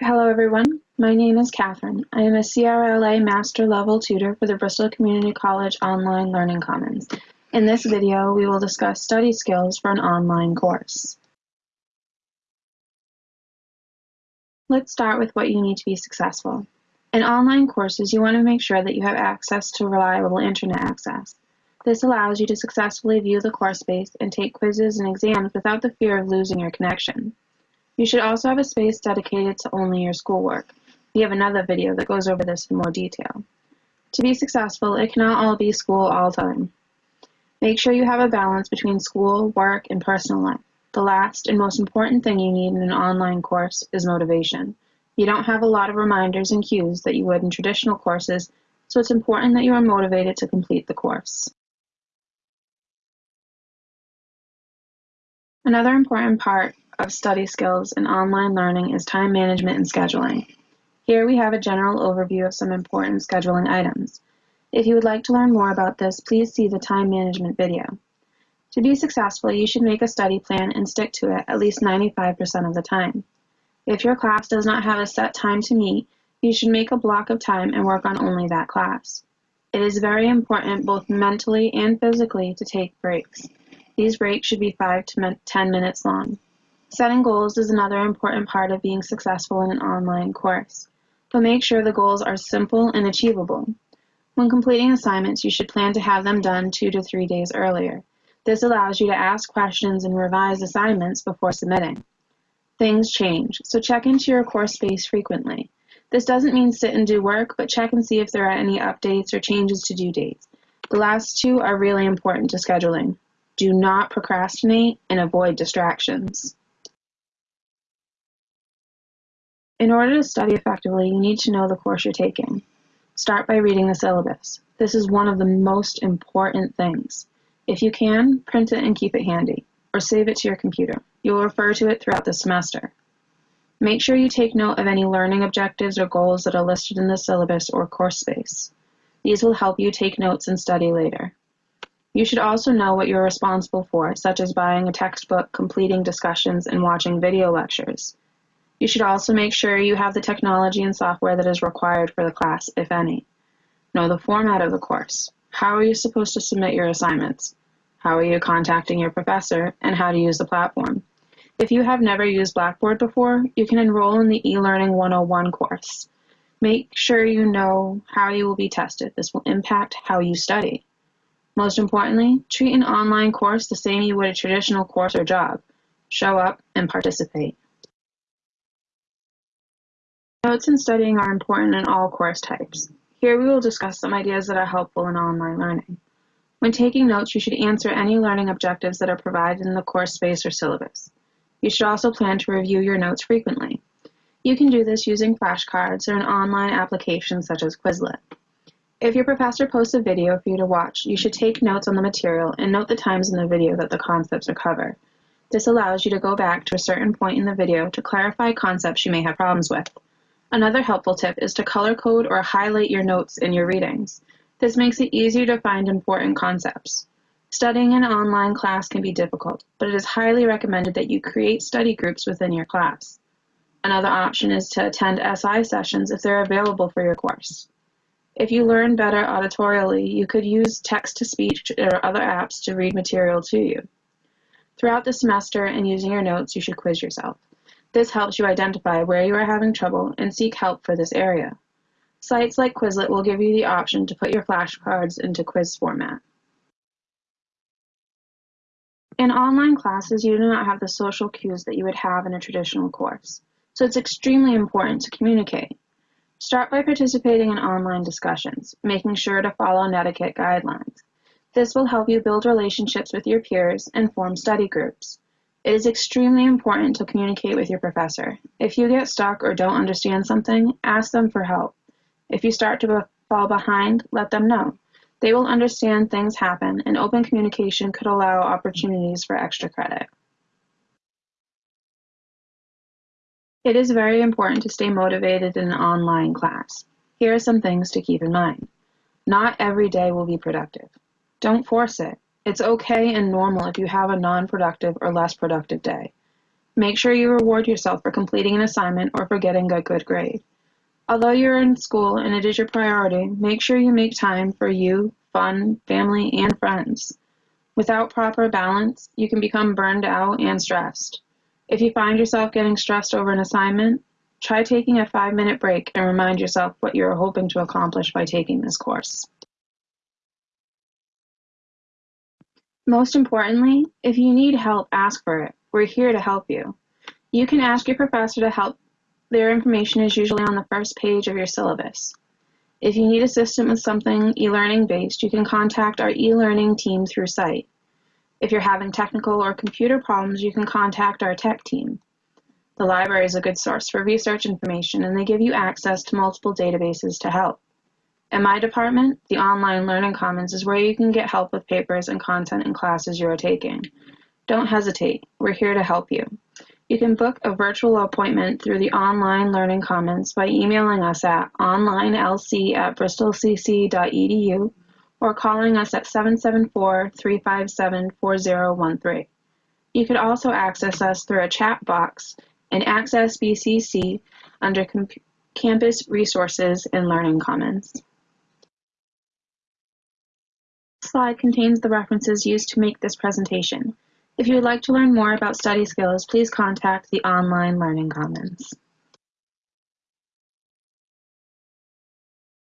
Hello everyone, my name is Catherine. I am a CRLA Master Level Tutor for the Bristol Community College Online Learning Commons. In this video, we will discuss study skills for an online course. Let's start with what you need to be successful. In online courses, you want to make sure that you have access to reliable internet access. This allows you to successfully view the course space and take quizzes and exams without the fear of losing your connection. You should also have a space dedicated to only your schoolwork. We have another video that goes over this in more detail. To be successful, it cannot all be school all the time. Make sure you have a balance between school, work, and personal life. The last and most important thing you need in an online course is motivation. You don't have a lot of reminders and cues that you would in traditional courses, so it's important that you are motivated to complete the course. Another important part of study skills in online learning is time management and scheduling. Here we have a general overview of some important scheduling items. If you would like to learn more about this, please see the time management video. To be successful, you should make a study plan and stick to it at least 95% of the time. If your class does not have a set time to meet, you should make a block of time and work on only that class. It is very important both mentally and physically to take breaks. These breaks should be 5 to 10 minutes long. Setting goals is another important part of being successful in an online course, but make sure the goals are simple and achievable. When completing assignments, you should plan to have them done two to three days earlier. This allows you to ask questions and revise assignments before submitting. Things change, so check into your course space frequently. This doesn't mean sit and do work, but check and see if there are any updates or changes to due dates. The last two are really important to scheduling. Do not procrastinate and avoid distractions. In order to study effectively, you need to know the course you're taking. Start by reading the syllabus. This is one of the most important things. If you can, print it and keep it handy, or save it to your computer. You will refer to it throughout the semester. Make sure you take note of any learning objectives or goals that are listed in the syllabus or course space. These will help you take notes and study later. You should also know what you're responsible for, such as buying a textbook, completing discussions, and watching video lectures. You should also make sure you have the technology and software that is required for the class, if any. Know the format of the course. How are you supposed to submit your assignments? How are you contacting your professor, and how to use the platform? If you have never used Blackboard before, you can enroll in the eLearning 101 course. Make sure you know how you will be tested. This will impact how you study. Most importantly, treat an online course the same you would a traditional course or job. Show up and participate. Notes in studying are important in all course types. Here we will discuss some ideas that are helpful in online learning. When taking notes, you should answer any learning objectives that are provided in the course space or syllabus. You should also plan to review your notes frequently. You can do this using flashcards or an online application such as Quizlet. If your professor posts a video for you to watch, you should take notes on the material and note the times in the video that the concepts are covered. This allows you to go back to a certain point in the video to clarify concepts you may have problems with. Another helpful tip is to color code or highlight your notes in your readings. This makes it easier to find important concepts. Studying an online class can be difficult, but it is highly recommended that you create study groups within your class. Another option is to attend SI sessions if they're available for your course. If you learn better auditorially, you could use text-to-speech or other apps to read material to you. Throughout the semester and using your notes, you should quiz yourself. This helps you identify where you are having trouble and seek help for this area. Sites like Quizlet will give you the option to put your flashcards into quiz format. In online classes, you do not have the social cues that you would have in a traditional course, so it's extremely important to communicate. Start by participating in online discussions, making sure to follow netiquette guidelines. This will help you build relationships with your peers and form study groups. It is extremely important to communicate with your professor. If you get stuck or don't understand something, ask them for help. If you start to fall behind, let them know. They will understand things happen, and open communication could allow opportunities for extra credit. It is very important to stay motivated in an online class. Here are some things to keep in mind. Not every day will be productive. Don't force it. It's okay and normal if you have a non-productive or less productive day. Make sure you reward yourself for completing an assignment or for getting a good grade. Although you're in school and it is your priority, make sure you make time for you, fun, family, and friends. Without proper balance, you can become burned out and stressed. If you find yourself getting stressed over an assignment, try taking a five minute break and remind yourself what you're hoping to accomplish by taking this course. Most importantly, if you need help, ask for it. We're here to help you. You can ask your professor to help. Their information is usually on the first page of your syllabus. If you need assistance with something e-learning based, you can contact our e-learning team through site. If you're having technical or computer problems, you can contact our tech team. The library is a good source for research information and they give you access to multiple databases to help. In my department, the Online Learning Commons is where you can get help with papers and content in classes you are taking. Don't hesitate, we're here to help you. You can book a virtual appointment through the Online Learning Commons by emailing us at onlinelc at bristolcc.edu or calling us at 774-357-4013. You could also access us through a chat box in Access BCC under Campus Resources and Learning Commons slide contains the references used to make this presentation. If you would like to learn more about study skills, please contact the Online Learning Commons.